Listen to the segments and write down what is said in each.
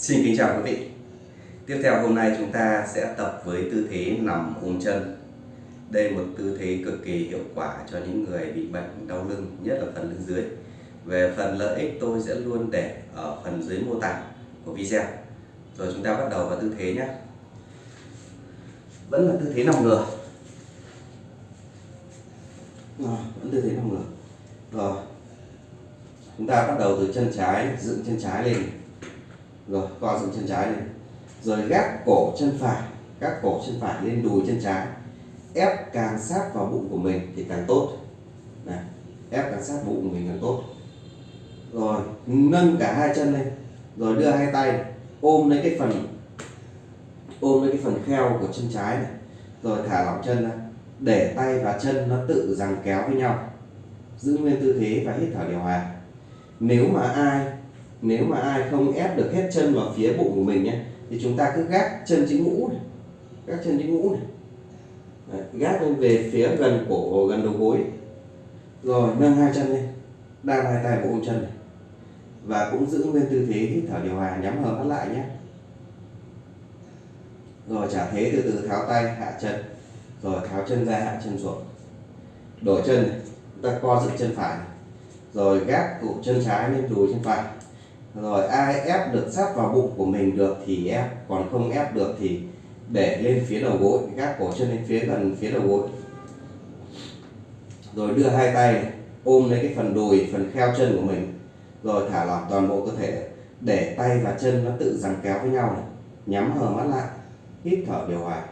Xin kính chào quý vị. Tiếp theo hôm nay chúng ta sẽ tập với tư thế nằm ôm chân. Đây là một tư thế cực kỳ hiệu quả cho những người bị bệnh đau lưng, nhất là phần lưng dưới. Về phần lợi ích tôi sẽ luôn để ở phần dưới mô tả của video. Rồi chúng ta bắt đầu vào tư thế nhé. Vẫn là tư thế nằm ngửa. Rồi, vẫn tư thế nằm ngửa. Rồi. Chúng ta bắt đầu từ chân trái, dựng chân trái lên rồi, co dựng chân trái lên rồi ghép cổ chân phải các cổ chân phải lên đùi chân trái. Ép càng sát vào bụng của mình thì càng tốt. Này, ép càng sát bụng của mình càng tốt. Rồi, nâng cả hai chân lên. Rồi đưa hai tay, ôm lấy cái phần, ôm lấy cái phần kheo của chân trái này. Rồi thả lỏng chân ra. Để tay và chân nó tự giằng kéo với nhau. Giữ nguyên tư thế và hít thở điều hòa. Nếu mà ai nếu mà ai không ép được hết chân vào phía bụng của mình nhé thì chúng ta cứ gác chân chữ ngũ này gác chân chữ ngũ này. Đấy, gác lên về phía gần cổ gần đầu gối. Rồi nâng hai chân lên đan hai tay bộ ôm chân này. Và cũng giữ nguyên tư thế hít thở điều hòa nhắm hờ mắt lại nhé. Rồi trả thế từ từ tháo tay hạ chân. Rồi tháo chân ra hạ chân xuống. Đổi chân này chúng ta co dựng chân phải này. rồi gác cổ chân trái lên đùi chân phải rồi, ai ép được sát vào bụng của mình được thì ép, còn không ép được thì để lên phía đầu gối, gác cổ chân lên phía gần phía đầu gối. Rồi đưa hai tay ôm lấy cái phần đùi, phần kheo chân của mình. Rồi thả lỏng toàn bộ cơ thể để tay và chân nó tự giằng kéo với nhau này. Nhắm hờ mắt lại, hít thở điều hòa.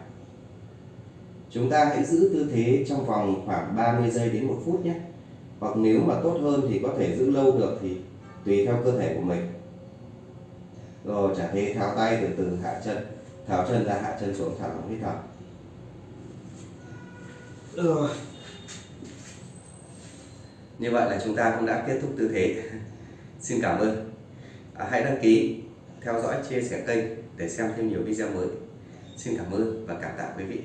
Chúng ta hãy giữ tư thế trong vòng khoảng 30 giây đến một phút nhé. Hoặc nếu mà tốt hơn thì có thể giữ lâu được thì tùy theo cơ thể của mình. Rồi trả thế tháo tay từ từ hạ chân. Tháo chân ra hạ chân xuống thả lỏng hít thở. Rồi. Như vậy là chúng ta cũng đã kết thúc tư thế. Xin cảm ơn. À, hãy đăng ký theo dõi chia sẻ kênh để xem thêm nhiều video mới. Xin cảm ơn và cảm tạ quý vị